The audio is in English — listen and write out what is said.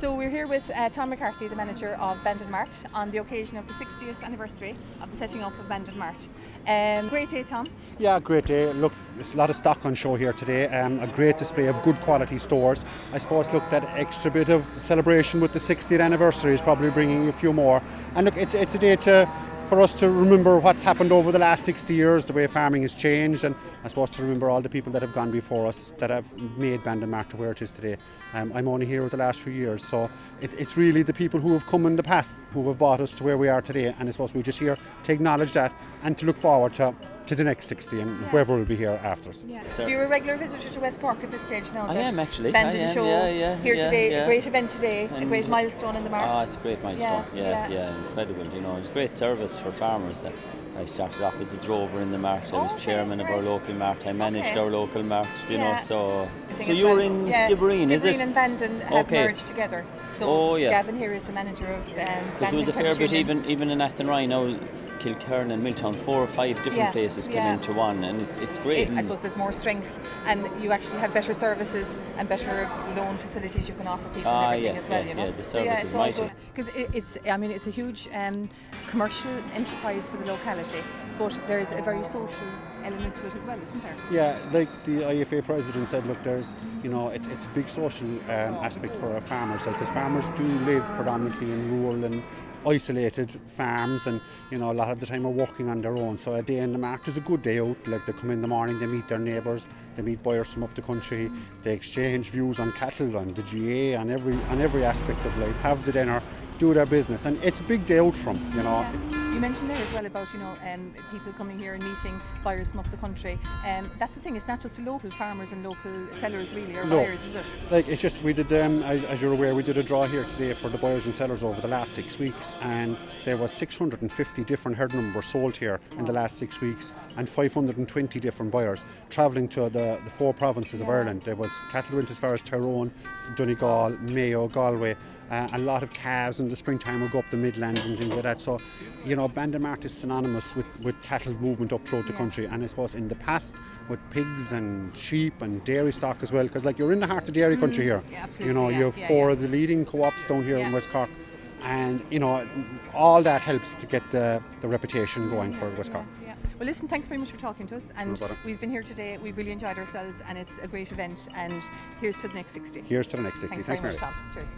So we're here with uh, Tom McCarthy, the manager of Bandon Mart, on the occasion of the 60th anniversary of the setting up of Bandon Mart. Um, great day, Tom. Yeah, great day. Look, there's a lot of stock on show here today. Um, a great display of good quality stores. I suppose, look, that extra bit of celebration with the 60th anniversary is probably bringing a few more. And look, it's, it's a day to for us to remember what's happened over the last 60 years, the way farming has changed, and I suppose to remember all the people that have gone before us that have made Bandon Mart where it is today. Um, I'm only here with the last few years, so it, it's really the people who have come in the past who have brought us to where we are today, and I suppose we're just here to acknowledge that and to look forward to, to the next 60 and whoever will be here after us. Yeah. So you're a regular visitor to West Cork at this stage now? I am actually. Bandon I am, Show yeah, yeah, here yeah, today, yeah. a great event today, a great milestone in the Mart. Oh, it's a great milestone. Yeah, Yeah, yeah. yeah, incredible. You know, it's great service for farmers. Uh, I started off as a drover in the mart. I was Okay, chairman of our local mart. I managed Okay. our local mart. You Yeah. know, so so you're well, in yeah, Skibbereen, is it? Skibbereen and Bandon have Okay. merged together. So Oh, yeah. Gavin here is the manager of um, Because Bandon there was a fair Credit bit, even even in Athenry now, Kilkerran and Milltown, four or five different Yeah, places came yeah. into one, and it's it's great. It- I suppose there's more strength, and you actually have better services and better loan facilities you can offer people Ah, and everything yeah, as well. yeah, you know, yeah, the so yeah, it's all mighty. good because it, it's. I mean, it's a huge um, commercial enterprise for the locality, but there's a very social element to it as well, isn't there? Yeah, like the IFA president said, look, there's, you know, it's, it's a big social um, aspect for our farmers, like, because farmers do live predominantly in rural and isolated farms and, you know, a lot of the time are working on their own. So a day in the market is a good day out, like they come in the morning, they meet their neighbours, they meet buyers from up the country, they exchange views on cattle, on the GAA, on every, on every aspect of life, have the dinner, do their business. And it's a big day out from, you know. Yeah. You mentioned there as well about you know um, people coming here and meeting buyers from up the country. Um, that's the thing; it's not just local farmers and local sellers really, or No. buyers, is it? Like it's just we did um, as, as you're aware we did a draw here today for the buyers and sellers over the last six weeks and there was 650 different herd numbers sold here in the last six weeks and 520 different buyers travelling to the, the four provinces of Ireland. There was cattle went as far as Tyrone, Donegal, Mayo, Galway. Uh, a lot of calves in the springtime will go up the Midlands and things like that. So, you know, Bandon Mart is synonymous with, with cattle movement up throughout the country. And I suppose in the past, with pigs and sheep and dairy stock as well, because like you're in the heart of dairy country here. Mm, yeah, absolutely, You know, yeah, you have yeah, four of the leading co-ops down here in West Cork, and you know, all that helps to get the, the reputation going for West Cork. Yeah. Well, listen, thanks very much for talking to us. And bother. we've been here today. We've really enjoyed ourselves, and it's a great event. And here's to the next 60. Here's to the next 60. Thanks Thanks, very much, Tom. Cheers.